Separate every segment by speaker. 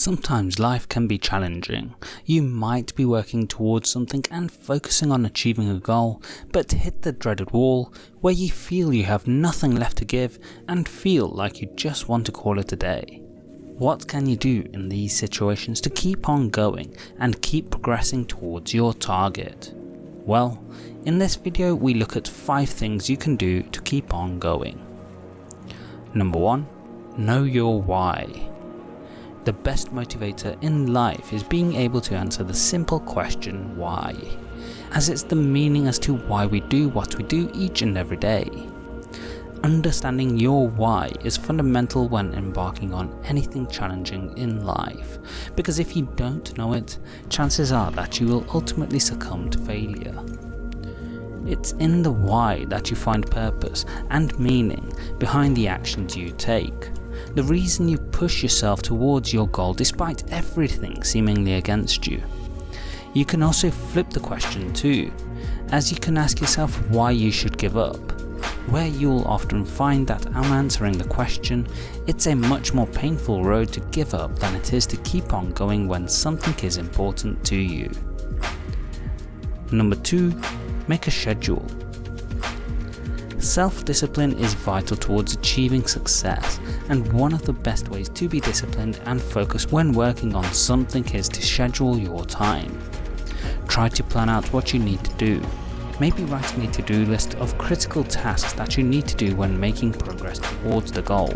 Speaker 1: Sometimes life can be challenging. You might be working towards something and focusing on achieving a goal, but hit the dreaded wall where you feel you have nothing left to give and feel like you just want to call it a day. What can you do in these situations to keep on going and keep progressing towards your target? Well, in this video we look at 5 things you can do to keep on going. Number 1. Know your why. The best motivator in life is being able to answer the simple question why, as it's the meaning as to why we do what we do each and every day. Understanding your why is fundamental when embarking on anything challenging in life, because if you don't know it, chances are that you will ultimately succumb to failure. It's in the why that you find purpose and meaning behind the actions you take the reason you push yourself towards your goal despite everything seemingly against you. You can also flip the question too, as you can ask yourself why you should give up, where you'll often find that I'm answering the question, it's a much more painful road to give up than it is to keep on going when something is important to you. Number 2. Make a schedule. Self-discipline is vital towards achieving success, and one of the best ways to be disciplined and focused when working on something is to schedule your time. Try to plan out what you need to do. Maybe writing a to-do list of critical tasks that you need to do when making progress towards the goal,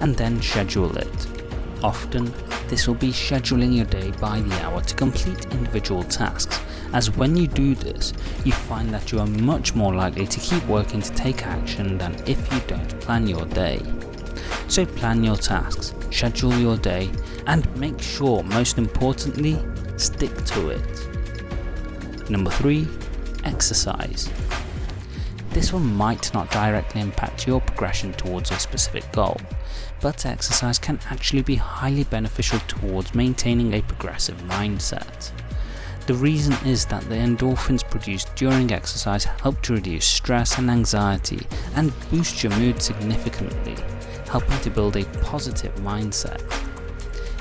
Speaker 1: and then schedule it. Often, this will be scheduling your day by the hour to complete individual tasks as when you do this, you find that you are much more likely to keep working to take action than if you don't plan your day. So plan your tasks, schedule your day, and make sure most importantly, stick to it. Number 3. Exercise. This one might not directly impact your progression towards a specific goal, but exercise can actually be highly beneficial towards maintaining a progressive mindset. The reason is that the endorphins produced during exercise help to reduce stress and anxiety and boost your mood significantly, helping to build a positive mindset.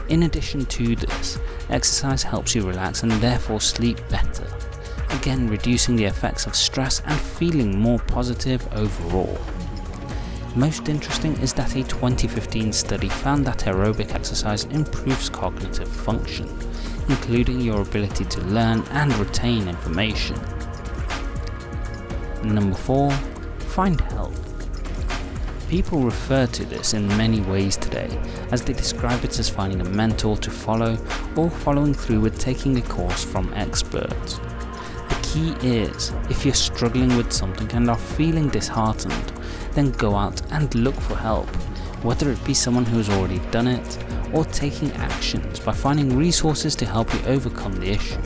Speaker 1: In addition to this, exercise helps you relax and therefore sleep better, again reducing the effects of stress and feeling more positive overall. Most interesting is that a 2015 study found that aerobic exercise improves cognitive function, including your ability to learn and retain information. Number 4. Find help. People refer to this in many ways today, as they describe it as finding a mentor to follow or following through with taking a course from experts. The key is, if you're struggling with something and are feeling disheartened, then go out and look for help, whether it be someone who has already done it, or taking actions by finding resources to help you overcome the issue.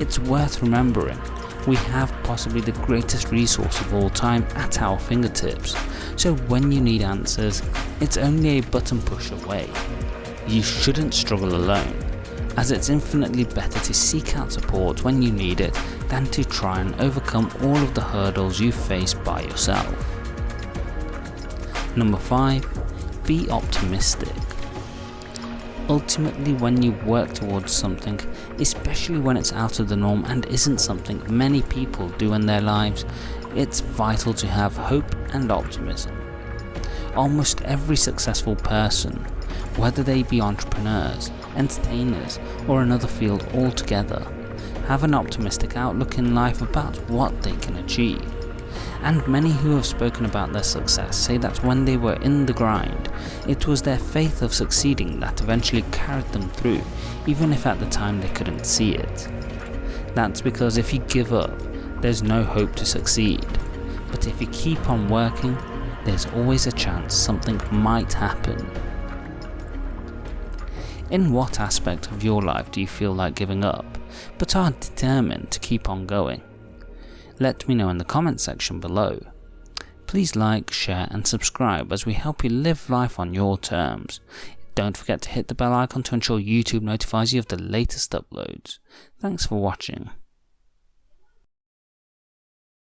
Speaker 1: It's worth remembering, we have possibly the greatest resource of all time at our fingertips, so when you need answers, it's only a button push away. You shouldn't struggle alone, as it's infinitely better to seek out support when you need it than to try and overcome all of the hurdles you face by yourself. Number 5. Be optimistic. Ultimately when you work towards something, especially when it's out of the norm and isn't something many people do in their lives, it's vital to have hope and optimism. Almost every successful person, whether they be entrepreneurs, entertainers or another field altogether, have an optimistic outlook in life about what they can achieve and many who have spoken about their success say that when they were in the grind, it was their faith of succeeding that eventually carried them through, even if at the time they couldn't see it. That's because if you give up, there's no hope to succeed, but if you keep on working, there's always a chance something might happen. In what aspect of your life do you feel like giving up, but are determined to keep on going? Let me know in the comment section below. Please like, share and subscribe as we help you live life on your terms. Don't forget to hit the bell icon to ensure YouTube notifies you of the latest uploads. Thanks for watching.